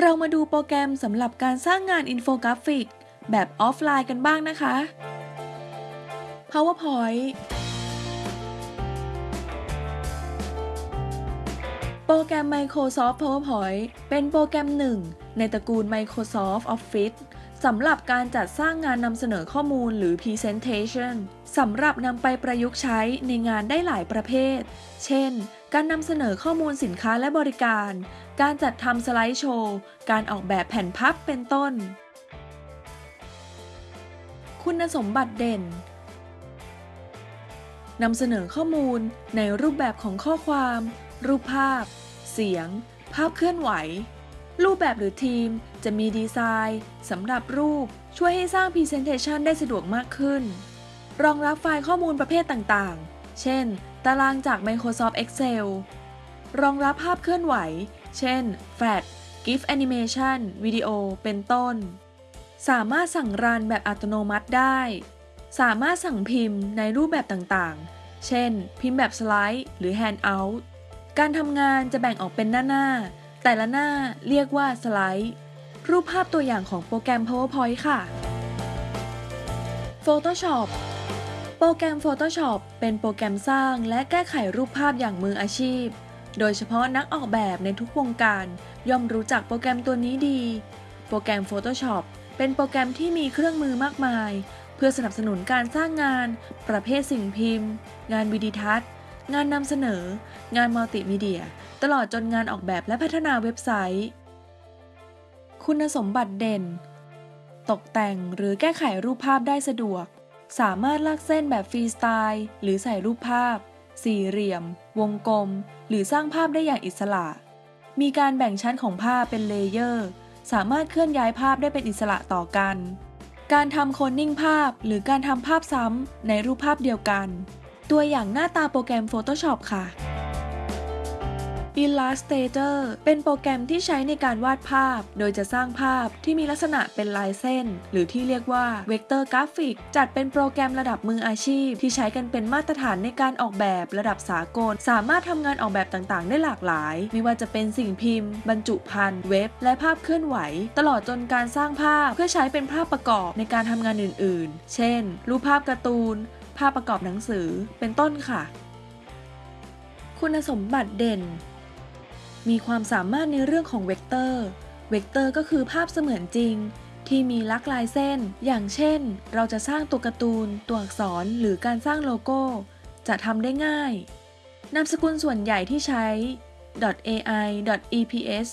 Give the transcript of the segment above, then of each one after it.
เรามาดูโปรแกรมสำหรับการสร้างงานอินโฟกราฟิก แบบออฟไลน์กันบ้างนะคะ PowerPoint โปรแกรม Microsoft PowerPoint เป็นโปรแกรมหนึ่ง ในตระกูล Microsoft Office สำหรับการจัดสร้างงานนำเสนอข้อมูลหรือ Presentation สำหรับนำไปประยุกต์ใช้ในงานได้หลายประเภท เช่น การนำเสนอข้อมูลสินค้าและบริการ การจัดทำสไลด์โชว์ การออกแบบแผ่นพับเป็นต้น คุณสมบัติเด่นนำเสนอข้อมูลในรูปแบบของข้อความ รูปภาพ เสียง ภาพเคลื่อนไหว รูปแบบหรือทีมจะมีดีไซน์สำหรับรูปช่วยให้สร้าง Presentation ได้สะดวกมากขึ้น รองรับไฟล์ข้อมูลประเภทต่างๆ เช่น ตารางจาก Microsoft Excel รองรับภาพเคลื่อนไหว เช่น Flash GIF Animation วิดีโอ เป็นต้น สามารถสั่งรันแบบอัตโนมัติได้ สามารถสั่งพิมพ์ในรูปแบบต่างๆ เช่น พิมพ์แบบสไลด์ หรือ Handout การทำงานจะแบ่งออกเป็นหน้าๆ แต่ละหน้าเรียกว่าสไลด์ รูปภาพตัวอย่างของโปรแกรม PowerPoint ค่ะ Photoshop โปรแกรม Photoshop เป็นโปรแกรมสร้างและแก้ไขรูปภาพอย่างมืออาชีพ โดยเฉพาะนักออกแบบในทุกวงการย่อมรู้จักโปรแกรมตัวนี้ดี โปรแกรม Photoshop เป็นโปรแกรมที่มีเครื่องมือมากมาย เพื่อสนับสนุนการสร้างงาน ประเภทสิ่งพิมพ์ งานวิดีทัศน์ งานนำเสนอ งานมัลติมีเดีย ตลอดจนงานออกแบบและพัฒนาเว็บไซต์ คุณสมบัติเด่น ตกแต่งหรือแก้ไขรูปภาพได้สะดวก สามารถลากเส้นแบบฟรีสไตล์ หรือใส่รูปภาพ สี่เหลี่ยม วงกลม หรือสร้างภาพได้อย่างอิสระ มีการแบ่งชั้นของภาพเป็น layer สามารถเคลื่อนย้ายภาพได้เป็นอิสระต่อกัน การทำโคลนนิ่งภาพ หรือการทำภาพซ้ำในรูปภาพเดียวกัน ตัวอย่างหน้าตาโปรแกรม Photoshop ค่ะ Illustrator เป็นโปรแกรมที่ใช้ในการวาดภาพ โดยจะสร้างภาพที่มีลักษณะเป็นลายเส้น หรือที่เรียกว่า Vector Graphic จัดเป็นโปรแกรมระดับมืออาชีพ ที่ใช้กันเป็นมาตรฐานในการออกแบบระดับสากล สามารถทำงานออกแบบต่างๆ ได้หลากหลาย ไม่ว่าจะเป็นสิ่งพิมพ์ บรรจุภัณฑ์เว็บ และภาพเคลื่อนไหว ตลอดจนการสร้างภาพเพื่อใช้เป็นภาพประกอบในการทำงานอื่น ๆ เช่น รูปภาพการ์ตูน ภาพประกอบหนังสือ เป็นต้นค่ะ คุณสมบัติเด่น มีความสามารถในเรื่องของเวกเตอร์ เวกเตอร์ก็คือภาพเสมือนจริง ที่มีลักษณะลายเส้น อย่างเช่น เราจะสร้างตัวการ์ตูน ตัวอักษร หรือการสร้างโลโก้ จะทำได้ง่าย นามสกุลส่วนใหญ่ที่ใช้ .ai .eps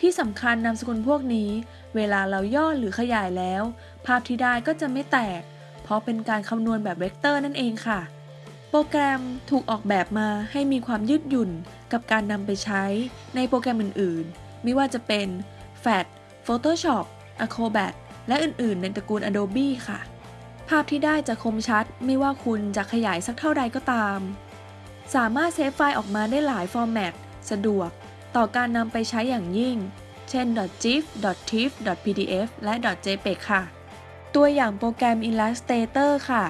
ที่สำคัญนามสกุลพวกนี้ เวลาเราย่อหรือขยายแล้ว ภาพที่ได้ก็จะไม่แตก เพราะเป็นการคำนวณแบบเวกเตอร์นั่นเองค่ะ โปรแกรมถูกออกแบบมาให้มีความยืดหยุ่นกับการนำไปใช้ในโปรแกรมอื่นๆ ไม่ว่าจะเป็น Flash Photoshop Acrobat และอื่นๆ ในตระกูล Adobe ค่ะ ภาพที่ได้จะคมชัดไม่ว่าคุณจะขยายสักเท่าใดก็ตาม สามารถ save ไฟล์ออกมาได้หลาย format สะดวก ต่อการนำไปใช้อย่างยิ่ง เช่น .gif .tif .pdf และ .jpeg ค่ะ ตัวอย่างโปรแกรม Illustrator ค่ะ